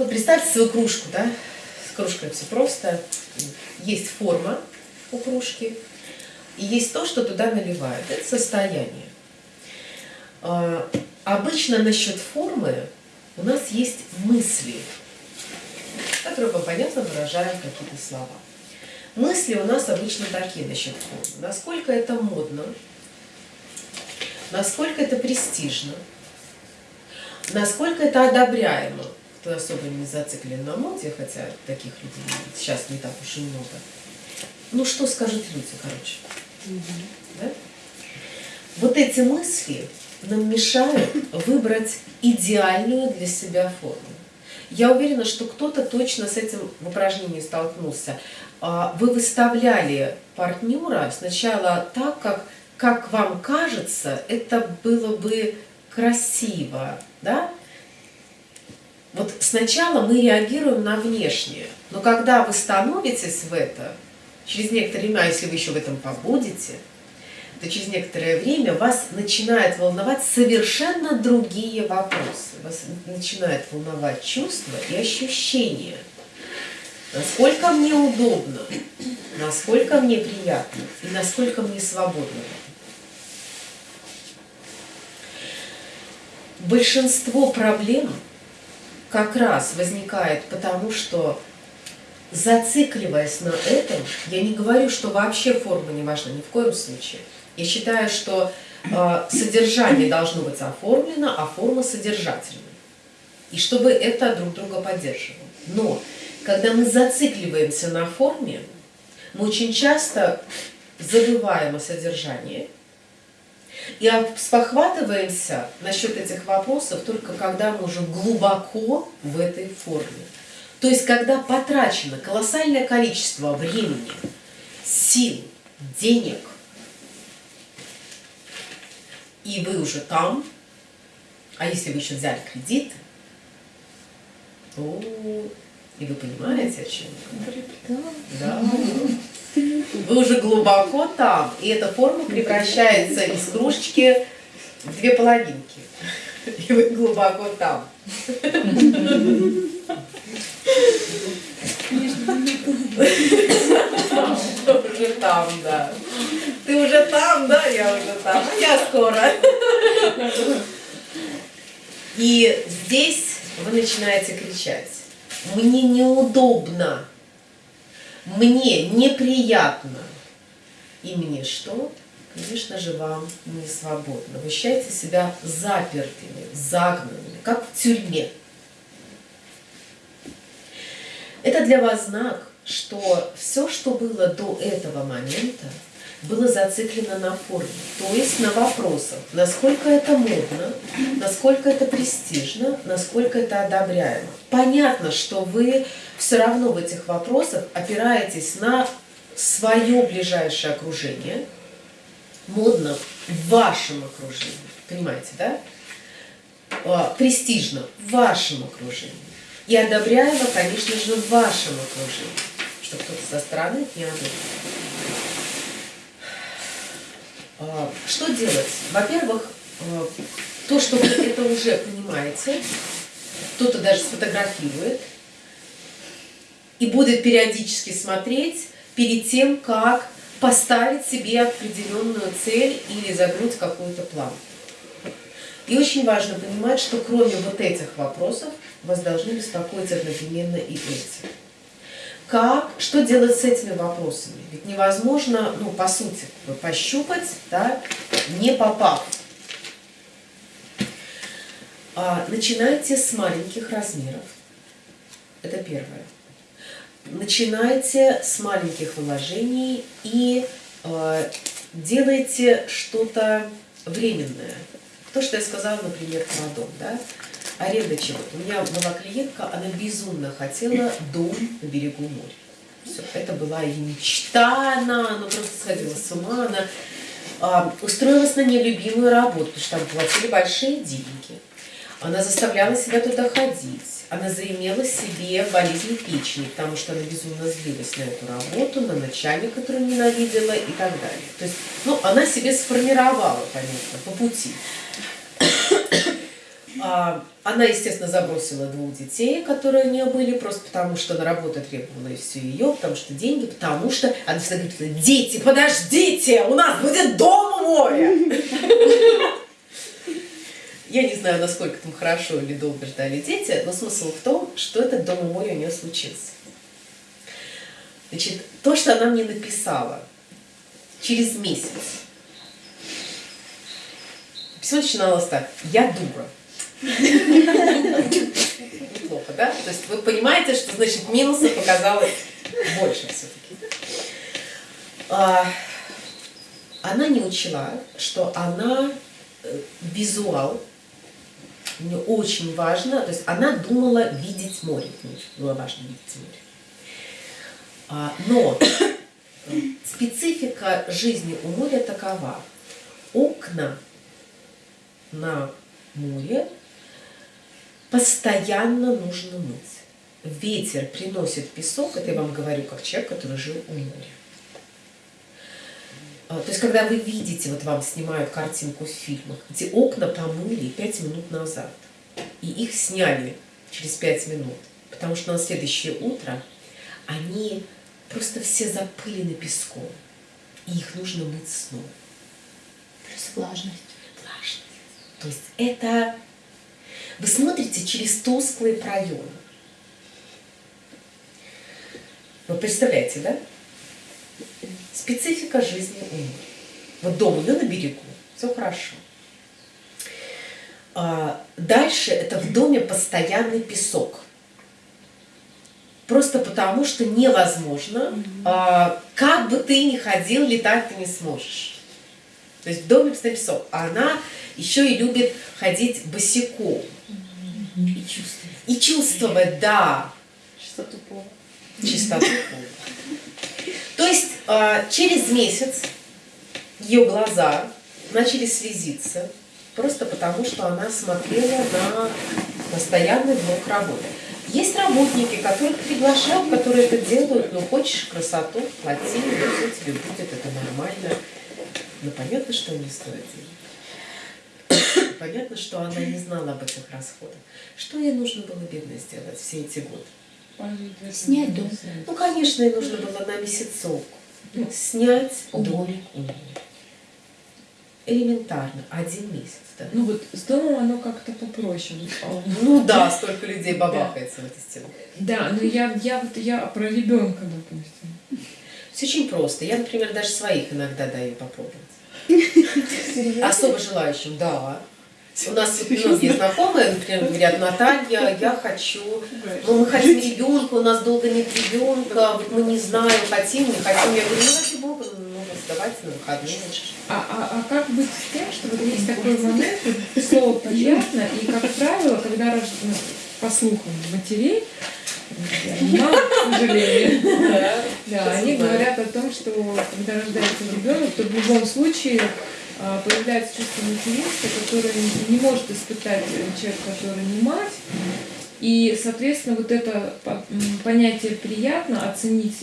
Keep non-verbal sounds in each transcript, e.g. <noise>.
Вот представьте свою кружку, да? С кружкой все просто. Есть форма у кружки, и есть то, что туда наливают. Это состояние. А, обычно насчет формы у нас есть мысли, которые понятно выражаем какие-то слова. Мысли у нас обычно такие насчет формы. Насколько это модно, насколько это престижно, насколько это одобряемо. Кто особо не зациклен на моде, хотя таких людей сейчас не так уж и много. Ну что скажут люди, короче. Угу. Да? Вот эти мысли нам мешают выбрать идеальную для себя форму. Я уверена, что кто-то точно с этим в упражнении столкнулся. А, вы выставляли партнера сначала так, как, как вам кажется, это было бы красиво, да? Вот сначала мы реагируем на внешнее, но когда вы становитесь в это, через некоторое время, а если вы еще в этом побудете, то через некоторое время вас начинает волновать совершенно другие вопросы. Вас начинает волновать чувства и ощущения. Насколько мне удобно, насколько мне приятно и насколько мне свободно. Большинство проблем как раз возникает потому, что зацикливаясь на этом, я не говорю, что вообще форма не важна, ни в коем случае. Я считаю, что э, содержание должно быть оформлено, а форма содержательной. И чтобы это друг друга поддерживало. Но когда мы зацикливаемся на форме, мы очень часто забываем о содержании и спохватываемся насчет этих вопросов только когда мы уже глубоко в этой форме. То есть, когда потрачено колоссальное количество времени, сил, денег, и вы уже там, а если вы еще взяли кредит, то и вы понимаете, о чем я? Да. Вы уже глубоко там, и эта форма превращается из кружечки в две половинки. И вы глубоко там. Уже там, да. Ты уже там, да, я уже там, а я скоро. И здесь вы начинаете кричать. Мне неудобно, мне неприятно. И мне что? Конечно же, вам не свободно. Вы ощущаете себя запертыми, загнанными, как в тюрьме. Это для вас знак, что все, что было до этого момента, было зациклено на форме, то есть на вопросах, насколько это модно, насколько это престижно, насколько это одобряемо. Понятно, что вы все равно в этих вопросах опираетесь на свое ближайшее окружение, модно в вашем окружении, понимаете, да? А, престижно в вашем окружении и одобряемо, конечно же, в вашем окружении, чтобы кто-то со стороны не одобрил. А, что делать? Во-первых, а, то, что вы это уже понимаете, кто-то даже сфотографирует и будет периодически смотреть перед тем, как поставить себе определенную цель или загнуть какую-то план. И очень важно понимать, что кроме вот этих вопросов вас должны беспокоить одновременно и эти. Как, что делать с этими вопросами? Ведь невозможно, ну, по сути, пощупать, да, не попав. А, начинайте с маленьких размеров. Это первое. Начинайте с маленьких вложений и э, делайте что-то временное. То, что я сказала, например, про дом. Да? Аренда чего У меня была клиентка, она безумно хотела дом на берегу моря. Все, это была ее мечта, она, она просто сходила с ума, она а, устроилась на нелюбимую работу, потому что там платили большие деньги. Она заставляла себя туда ходить. Она заимела себе болезнь печени, потому что она безумно злилась на эту работу, на начальника, который ненавидела и так далее. То есть, ну, она себе сформировала, понятно, по пути. А, она, естественно, забросила двух детей, которые у нее были, просто потому что на работу требовала и все ее, потому что деньги, потому что она всегда говорит, дети, подождите, у нас будет дом у моря. Я не знаю, насколько там хорошо или долго ждали дети, но смысл в том, что этот дом у моря у нее случился. Значит, то, что она мне написала через месяц, письмо начиналось так. Я дура. Неплохо, да? То есть вы понимаете, что значит минуса показалось больше все-таки. А, она не учла, что она э, визуал, мне очень важно, то есть она думала видеть море, было важно видеть море. А, но специфика жизни у моря такова. Окна на море постоянно нужно мыть. Ветер приносит песок, это я вам говорю как человек, который жил у моря. А, то есть, когда вы видите, вот вам снимают картинку в фильмах, где окна помыли 5 минут назад, и их сняли через 5 минут, потому что на следующее утро они просто все запылены песком, и их нужно мыть снова. Плюс влажность. Влажность. То есть это вы смотрите через тусклые проемы. Вы представляете, да? Специфика жизни у них. Вот дом ее на берегу, все хорошо. А дальше это в доме постоянный песок. Просто потому, что невозможно, а, как бы ты ни ходил, летать ты не сможешь. То есть в доме постоянный песок. А она еще и любит ходить босиком. И чувствовать. И чувствовать, да. Чистоту пола. Чистоту пола. То есть а, через месяц ее глаза начали слезиться, просто потому что она смотрела на постоянный блок работы. Есть работники, которых приглашают, которые это делают, ну хочешь красоту, плати, ну все тебе будет, это нормально. Но понятно, что не стоит денег. Понятно, что она не знала об этих расходах. Что ей нужно было бедно сделать все эти годы? Снять дом. Ну, конечно, ей нужно было на месяцок снять домик у нее. Элементарно, один месяц. Да? Ну вот с домом оно как-то попроще. Ну да, столько людей бабахается в этой стене. Да, но я, я, вот, я про ребенка, допустим. Все очень просто. Я, например, даже своих иногда даю попробовать. Особо желающим, да. У нас <laughs> многие знакомые, например, говорят, Наталья, я хочу, ну мы хотим ребенка, у нас долго нет ребенка, вот мы не знаем, хотим, не хотим. Я говорю, ну ради бога, ну давайте на выходные. А, а, а как быть с тем, что вот есть такой момент, слово понятно, и, как правило, когда рож... ну, по слухам матерей, мам, к сожалению, да, они говорят о том, что когда рождается ребенок, то в любом случае появляется чувство материнства, которое не может испытать человек, который не мать. И, соответственно, вот это понятие приятно оценить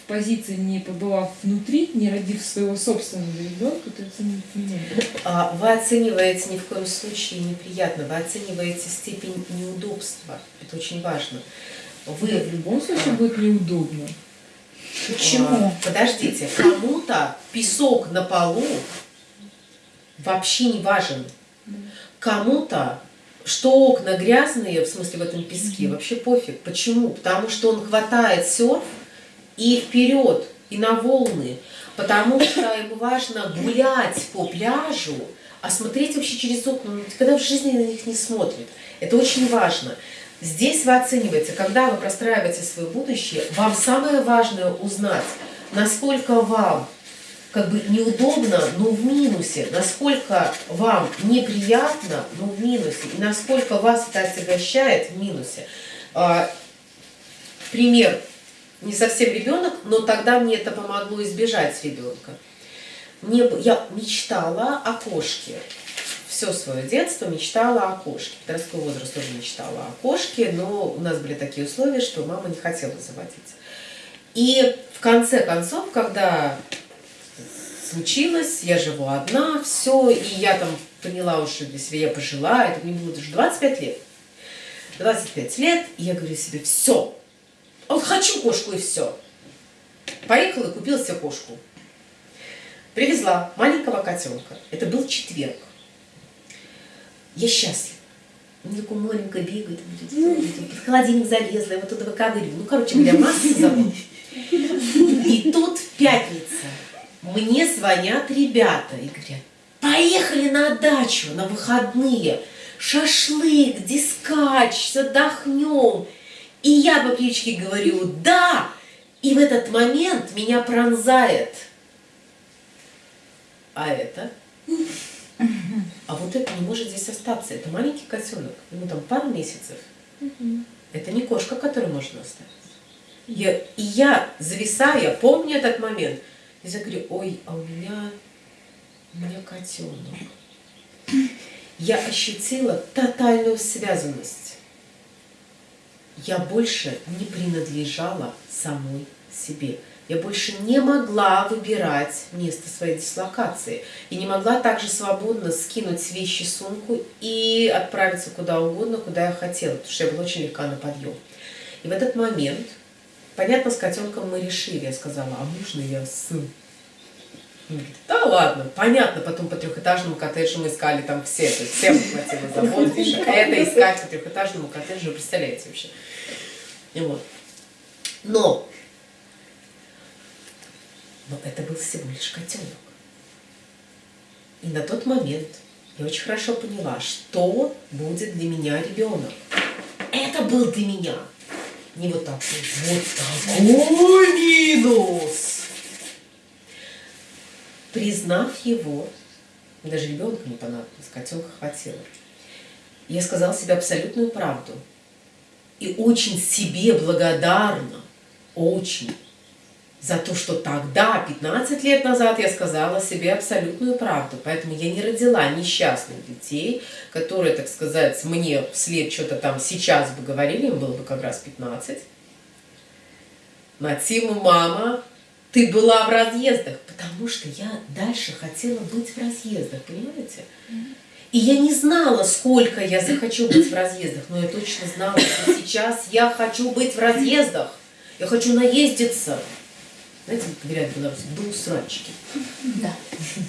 в позиции, не побывав внутри, не родив своего собственного ребенка, ты оценить не можешь. А вы оцениваете ни в коем случае неприятно, вы оцениваете степень неудобства. Это очень важно. Вы да, в любом случае а, будет неудобно. Почему? А, подождите, кому-то песок на полу вообще не важен. Кому-то, что окна грязные, в смысле в этом песке, вообще пофиг. Почему? Потому что он хватает серф и вперед, и на волны. Потому что ему важно гулять по пляжу, а смотреть вообще через окна, он никогда в жизни на них не смотрит. Это очень важно. Здесь вы оцениваете, когда вы простраиваете свое будущее, вам самое важное узнать, насколько вам как бы неудобно, но в минусе, насколько вам неприятно, но в минусе, и насколько вас это отягощает в минусе. А, пример, не совсем ребенок, но тогда мне это помогло избежать ребенка. Мне, я мечтала о кошке. Все свое детство мечтала о кошке. Подростковый возраст тоже мечтала о кошке, но у нас были такие условия, что мама не хотела заводить. И в конце концов, когда случилось, я живу одна, все, и я там поняла уже для себя, я пожила, это мне было уже 25 лет. 25 лет, и я говорю себе, все, вот хочу кошку и все. Поехала и купила себе кошку. Привезла маленького котенка. Это был четверг. Я счастлива. Он такой маленький бегает, под холодильник залезла, я вот туда выковыриваю. Ну, короче говоря, масса забот. И тут пятница. Мне звонят ребята и говорят, поехали на дачу на выходные. Шашлык, дискач, отдохнем. И я по птичке говорю, да. И в этот момент меня пронзает. А это? А вот это не может здесь остаться. Это маленький котенок. Ему там пару месяцев. Это не кошка, которую можно оставить. Я, и я, зависаю, помню этот момент. Я говорю, ой, а у меня, у меня котенок. Я ощутила тотальную связанность. Я больше не принадлежала самой себе. Я больше не могла выбирать место своей дислокации. И не могла также свободно скинуть вещи сумку и отправиться куда угодно, куда я хотела, потому что я была очень легка на подъем. И в этот момент, понятно, с котенком мы решили, я сказала, а можно я? Он говорит, да ладно, понятно, потом по трехэтажному коттеджу мы искали там все, то есть всем хватило забот, а это искать по трехэтажному коттеджу, представляете вообще. И вот. Но но это был всего лишь котенок. И на тот момент я очень хорошо поняла, что будет для меня ребенок. Это был для меня. Не вот такой, вот такой минус. Признав его, даже ребенка не понадобилось, котенка хватило. Я сказала себе абсолютную правду. И очень себе благодарна, очень за то, что тогда, 15 лет назад, я сказала себе абсолютную правду. Поэтому я не родила несчастных детей, которые, так сказать, мне вслед что-то там сейчас бы говорили, им было бы как раз 15. Матима, мама, ты была в разъездах, потому что я дальше хотела быть в разъездах, понимаете? И я не знала, сколько я захочу быть в разъездах, но я точно знала, что сейчас я хочу быть в разъездах. Я хочу наездиться. Знаете, как говорят белорусы, до усрачки. Да.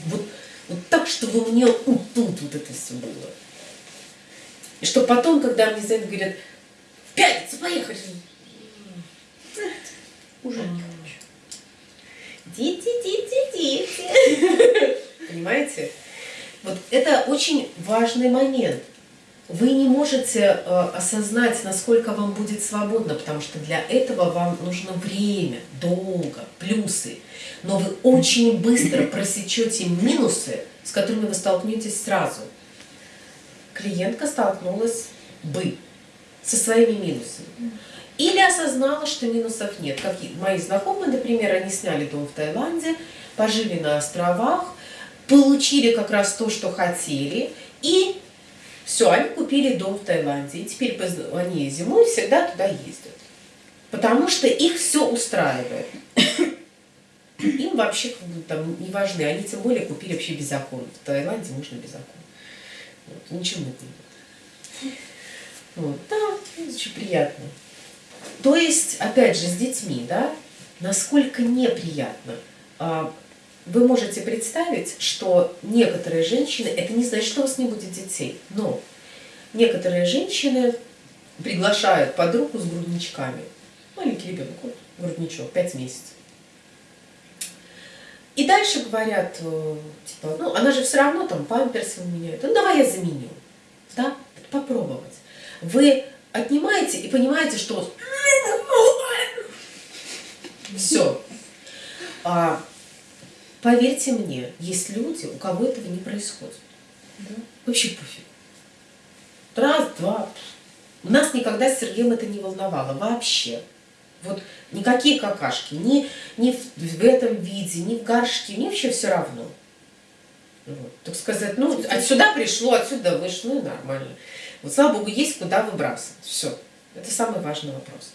Вот, вот так, чтобы мне вот тут вот это все было. И что потом, когда мне за это говорят, в пятницу поехали. Уже не хочу. Дети, дети, дети. Понимаете? Вот это очень важный момент. Вы не можете э, осознать, насколько вам будет свободно, потому что для этого вам нужно время, долго, плюсы. Но вы очень быстро просечете минусы, с которыми вы столкнетесь сразу. Клиентка столкнулась бы со своими минусами. Или осознала, что минусов нет. Как мои знакомые, например, они сняли дом в Таиланде, пожили на островах, получили как раз то, что хотели, и все, они купили дом в Таиланде, и теперь они зимой всегда туда ездят. Потому что их все устраивает. <coughs> Им вообще как бы, там не важны. Они тем более купили вообще без закона. В Таиланде можно без закона. Вот, ничего не Вот, да, очень приятно. То есть, опять же, с детьми, да, насколько неприятно. Вы можете представить, что некоторые женщины, это не значит, что у вас не будет детей, но некоторые женщины приглашают подругу с грудничками. Маленький ребенок, вот, грудничок, 5 месяцев. И дальше говорят, э, типа, ну, она же все равно там памперсы меняет. Ну, давай я заменю. Да, попробовать. Вы отнимаете и понимаете, что все. А Поверьте мне, есть люди, у кого этого не происходит. Да? Вообще пофиг. Раз, два. У нас никогда с Сергеем это не волновало. Вообще. Вот никакие какашки, ни, ни в, в этом виде, ни в горшке, мне вообще все равно. Вот, так сказать, ну, отсюда пришло, отсюда вышло, ну и нормально. Вот, слава Богу, есть куда выбрасывать. Все. Это самый важный вопрос.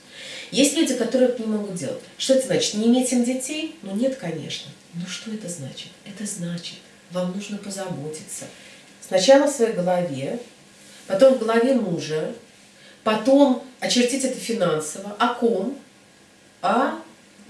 Есть люди, которые это не могут делать. Что это значит? Не иметь им детей? Ну нет, конечно. Но что это значит? Это значит, вам нужно позаботиться. Сначала в своей голове, потом в голове мужа, потом очертить это финансово. О ком? О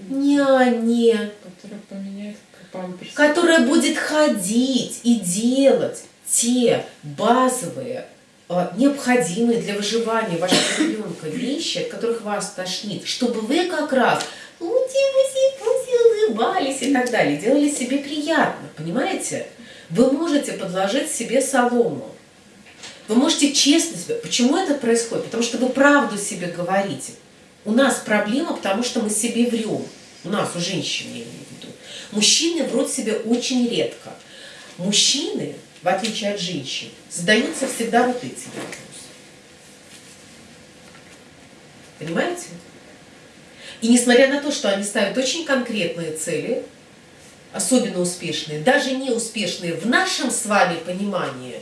няне, Который поменяет памперс. которая будет ходить и делать те базовые, э, необходимые для выживания вашего ребенка вещи, от которых вас тошнит, чтобы вы как раз уси-уси-пуси улыбались и так далее, делали себе приятно, понимаете? Вы можете подложить себе солому. Вы можете честно себе... Почему это происходит? Потому что вы правду себе говорите. У нас проблема, потому что мы себе врем. У нас, у женщин, я имею в виду. Мужчины врут себе очень редко. Мужчины, в отличие от женщин, задаются всегда вот эти вопросы. Понимаете? И несмотря на то, что они ставят очень конкретные цели, особенно успешные, даже неуспешные в нашем с вами понимании,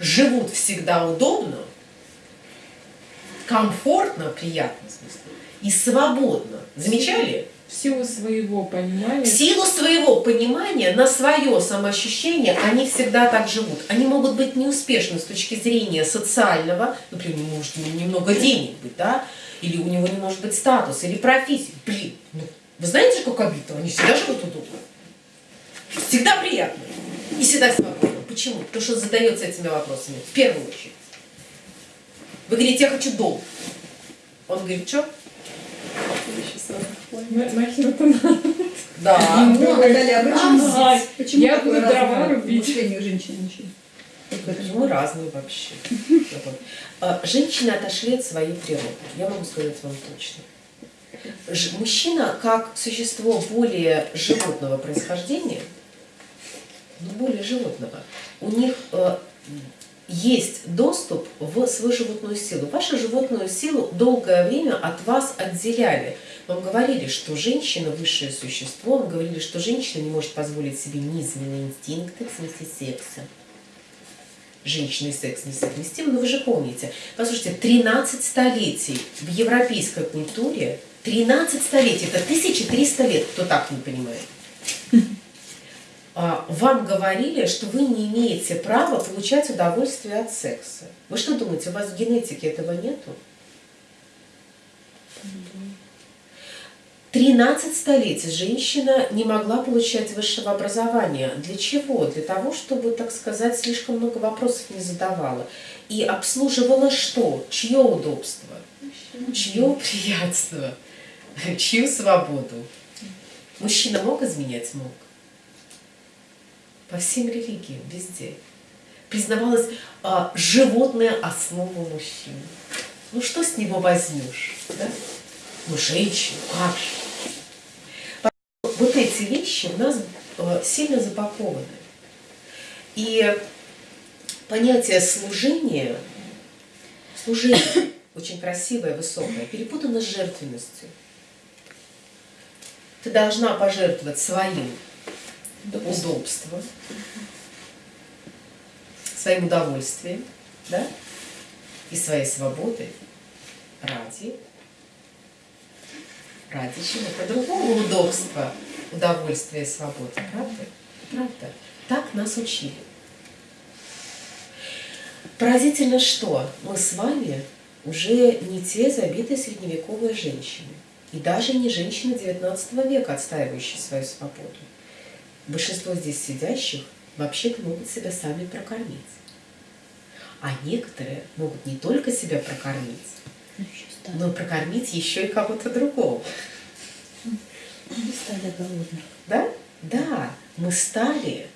живут всегда удобно, комфортно, приятно, в смысле, и свободно. Замечали? В силу своего понимания. В силу своего понимания, на свое самоощущение, они всегда так живут. Они могут быть неуспешны с точки зрения социального, например, может немного денег быть, да, или у него не может быть статус, или профессии. Блин, ну, вы знаете, как обидно? Они всегда живут удобно. Всегда приятно. И всегда свободно. Почему? Потому что задается этими вопросами. В первую очередь. Вы говорите, я хочу дом. Он говорит, что? Нахер это надо? Да. Ну, Наталья, а почему я буду дрова рубить. мышление у это? Мы разные вообще. А, Женщины отошли от своей природы. Я могу сказать вам точно. Мужчина, как существо более животного происхождения, ну, более животного, у них э, есть доступ в свою животную силу. Вашу животную силу долгое время от вас отделяли. Вам говорили, что женщина высшее существо, вам говорили, что женщина не может позволить себе низменные инстинкты в смысле секса женщина и секс несовместимы, но вы же помните, послушайте, 13 столетий в европейской культуре, 13 столетий, это 1300 лет, кто так не понимает. А, Вам говорили, что вы не имеете права получать удовольствие от секса. Вы что думаете, у вас в генетике этого нету? 13 столетий женщина не могла получать высшего образования. Для чего? Для того, чтобы, так сказать, слишком много вопросов не задавала. И обслуживала что? Чье удобство? Чье приятство? Чью свободу? Мужчина мог изменять? Мог. По всем религиям, везде. Признавалась а, животная основа мужчины. Ну что с него возьмешь? Да? Ну, женщина, как же? Вот эти вещи у нас э, сильно запакованы. И понятие служения, служение, <coughs> очень красивое, высокое, перепутано с жертвенностью. Ты должна пожертвовать своим удобством, своим удовольствием, да, и своей свободой ради ради чего? По другому удобства, удовольствия и свободы. Правда? Правда. Так нас учили. Поразительно, что мы с вами уже не те забитые средневековые женщины. И даже не женщины XIX века, отстаивающие свою свободу. Большинство здесь сидящих вообще-то могут себя сами прокормить. А некоторые могут не только себя прокормить, Ну, но прокормить еще и кого-то другого. Стадо голодных. Да? Да, мы стали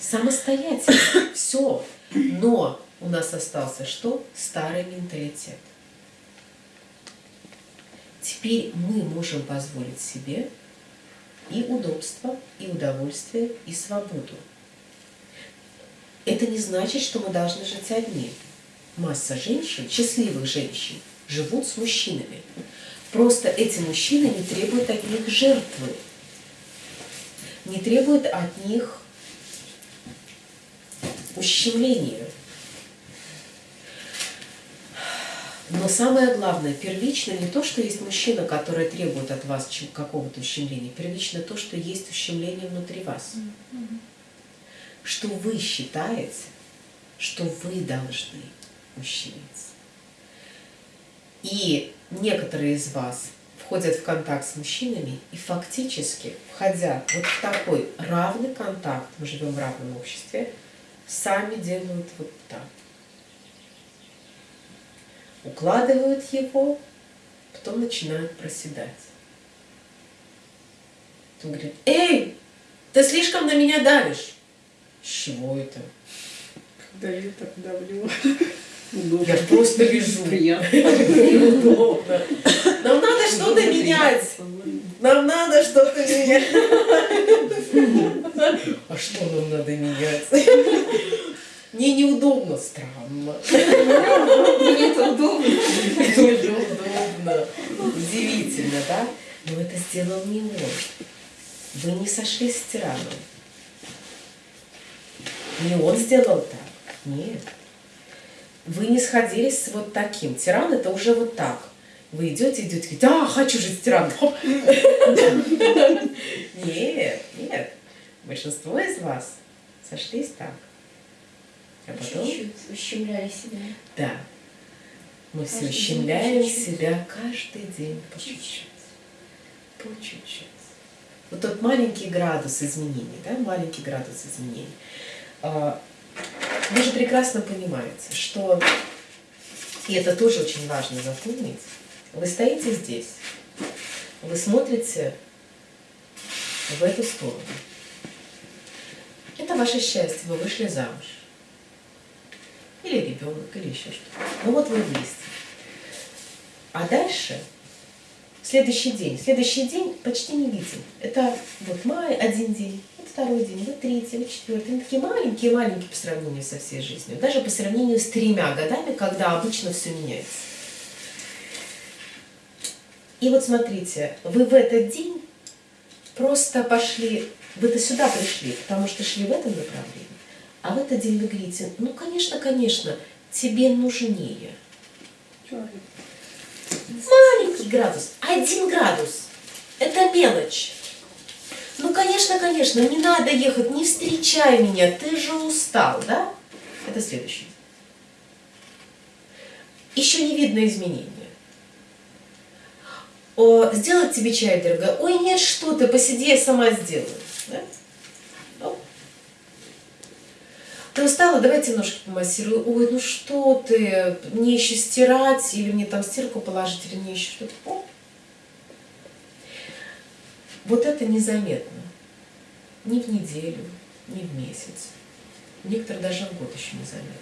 самостоятельны. <coughs> Все. Но у нас остался что? Старый менталитет. Теперь мы можем позволить себе и удобство, и удовольствие, и свободу. Это не значит, что мы должны жить одни. Масса женщин, счастливых женщин, живут с мужчинами. Просто эти мужчины не требуют от них жертвы, не требуют от них ущемления. Но самое главное, первично не то, что есть мужчина, который требует от вас какого-то ущемления, первично то, что есть ущемление внутри вас. Что вы считаете, что вы должны ущемиться. И некоторые из вас входят в контакт с мужчинами и фактически, входя вот в такой равный контакт, мы живем в равном обществе, сами делают вот так. Укладывают его, потом начинают проседать. Он говорит, эй, ты слишком на меня давишь. С чего это? Когда я так давлю. Я просто лежу. Приятно. Неудобно. Нам надо что-то менять. Нам надо что-то менять. А что нам надо менять? Мне неудобно, странно. Мне это удобно. Неудобно. Удивительно, да? Но это сделал не он. Вы не сошлись с тираном. Не он сделал так. Нет. Вы не сходились с вот таким. Тиран это уже вот так. Вы идете, идете, говорите, а, хочу жить с тираном. Нет, нет. Большинство из вас сошлись так. А потом, Чуть-чуть ущемляли себя. да, мы все Каждый ущемляем себя каждый день по чуть-чуть. По чуть-чуть. Вот тот маленький градус изменений, да, маленький градус изменений. Вы же прекрасно понимаете, что, и это тоже очень важно запомнить, вы стоите здесь, вы смотрите в эту сторону. Это ваше счастье, вы вышли замуж. Или ребенок, или еще что-то. Ну вот вы вместе. А дальше следующий день. Следующий день почти не видим. Это вот май один день, второй день, вот третий, вот четвертый. Они такие маленькие-маленькие по сравнению со всей жизнью. Даже по сравнению с тремя годами, когда обычно все меняется. И вот смотрите, вы в этот день просто пошли, вы-то сюда пришли, потому что шли в этом направлении. А в этот день вы говорите, ну, конечно, конечно, тебе нужнее. Маленький градус, один градус. Это мелочь. Ну, конечно, конечно, не надо ехать, не встречай меня, ты же устал, да? Это следующий. Еще не видно изменения. О, сделать тебе чай, дорогая? Ой, нет, что ты, посиди, я сама сделаю. Да? Оп. Ты устала, давайте ножки помассирую. Ой, ну что ты, мне еще стирать, или мне там стирку положить, или мне еще что-то. Вот это незаметно. Ни в неделю, ни в месяц. Некоторые даже в год еще незаметно.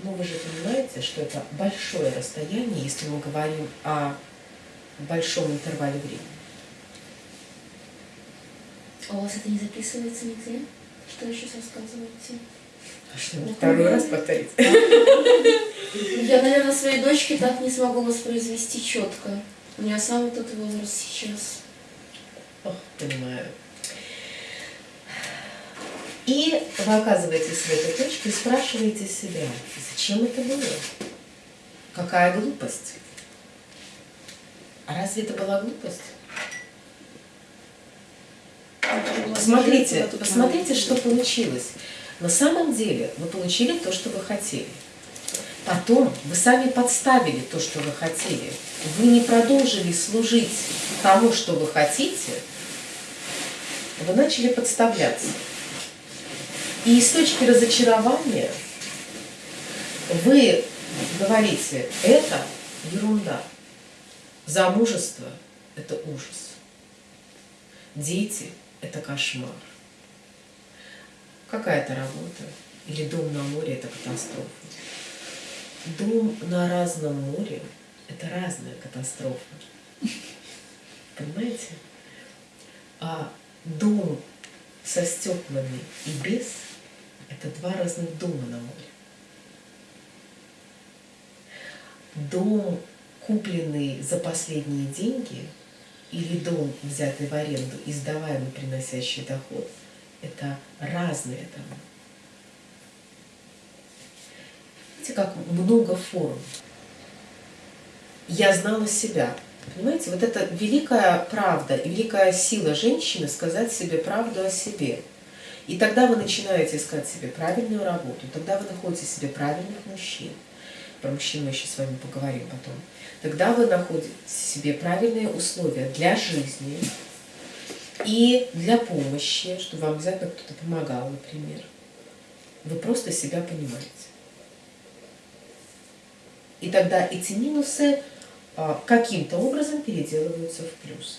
Но вы же понимаете, что это большое расстояние, если мы говорим о большом интервале времени. А у вас это не записывается нигде? Что сейчас рассказываете? А что, Ну, второй раз повторить? Я, наверное, своей дочке так не смогу воспроизвести четко. У меня самый тот возраст сейчас. Ох, понимаю. И вы оказываетесь в этой точке и спрашиваете себя, зачем это было? Какая глупость? А разве это была глупость? Посмотрите, посмотрите, что получилось. На самом деле вы получили то, что вы хотели. Потом вы сами подставили то, что вы хотели. Вы не продолжили служить тому, что вы хотите, вы начали подставляться. И из точки разочарования вы говорите, это ерунда. Замужество – это ужас. Дети – это кошмар. Какая-то работа или дом на море – это катастрофа. Дом на разном море – это разная катастрофа. Понимаете? А дом со стеклами и без – это два разных дома на море. Дом, купленный за последние деньги, или дом, взятый в аренду и сдаваемый, приносящий доход – это разные дома. Видите, как много форм. Я знала себя. Понимаете, вот это великая правда великая сила женщины сказать себе правду о себе. И тогда вы начинаете искать себе правильную работу, тогда вы находите себе правильных мужчин. Про мужчин мы еще с вами поговорим потом. Тогда вы находите себе правильные условия для жизни и для помощи, чтобы вам обязательно кто-то помогал, например. Вы просто себя понимаете. И тогда эти минусы а, каким-то образом переделываются в плюсы.